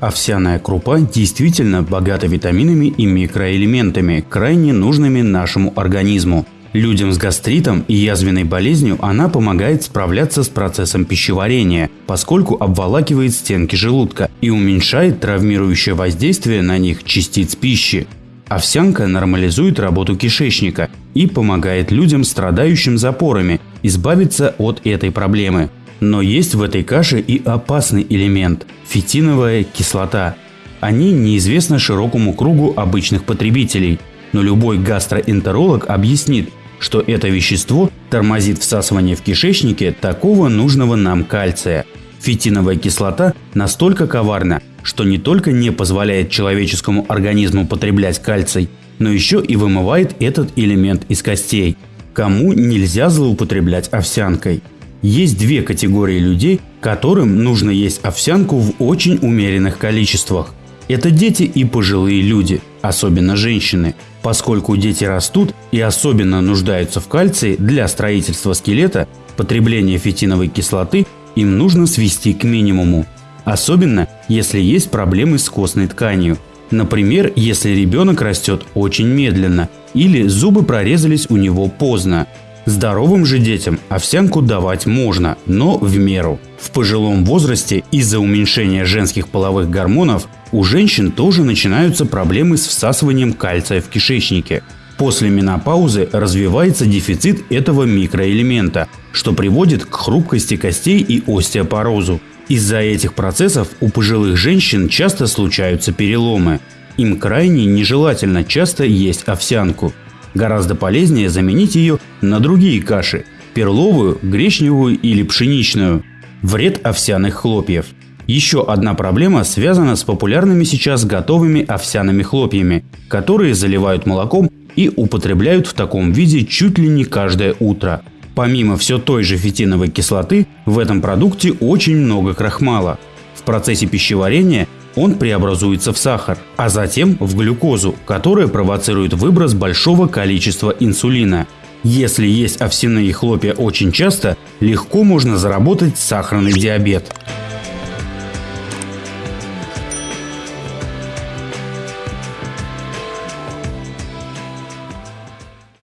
Овсяная крупа действительно богата витаминами и микроэлементами, крайне нужными нашему организму. Людям с гастритом и язвенной болезнью она помогает справляться с процессом пищеварения, поскольку обволакивает стенки желудка и уменьшает травмирующее воздействие на них частиц пищи. Овсянка нормализует работу кишечника и помогает людям, страдающим запорами, избавиться от этой проблемы. Но есть в этой каше и опасный элемент – фитиновая кислота. Они неизвестны широкому кругу обычных потребителей, но любой гастроэнтеролог объяснит, что это вещество тормозит всасывание в кишечнике такого нужного нам кальция. Фитиновая кислота настолько коварна, что не только не позволяет человеческому организму потреблять кальций, но еще и вымывает этот элемент из костей. Кому нельзя злоупотреблять овсянкой? Есть две категории людей, которым нужно есть овсянку в очень умеренных количествах. Это дети и пожилые люди, особенно женщины, поскольку дети растут и особенно нуждаются в кальции для строительства скелета, потребление фитиновой кислоты им нужно свести к минимуму. Особенно, если есть проблемы с костной тканью. Например, если ребенок растет очень медленно или зубы прорезались у него поздно, Здоровым же детям овсянку давать можно, но в меру. В пожилом возрасте из-за уменьшения женских половых гормонов у женщин тоже начинаются проблемы с всасыванием кальция в кишечнике. После менопаузы развивается дефицит этого микроэлемента, что приводит к хрупкости костей и остеопорозу. Из-за этих процессов у пожилых женщин часто случаются переломы. Им крайне нежелательно часто есть овсянку. Гораздо полезнее заменить ее на другие каши – перловую, гречневую или пшеничную. Вред овсяных хлопьев. Еще одна проблема связана с популярными сейчас готовыми овсяными хлопьями, которые заливают молоком и употребляют в таком виде чуть ли не каждое утро. Помимо все той же фитиновой кислоты, в этом продукте очень много крахмала. В процессе пищеварения он преобразуется в сахар, а затем в глюкозу, которая провоцирует выброс большого количества инсулина. Если есть овсяные хлопья очень часто, легко можно заработать сахарный диабет.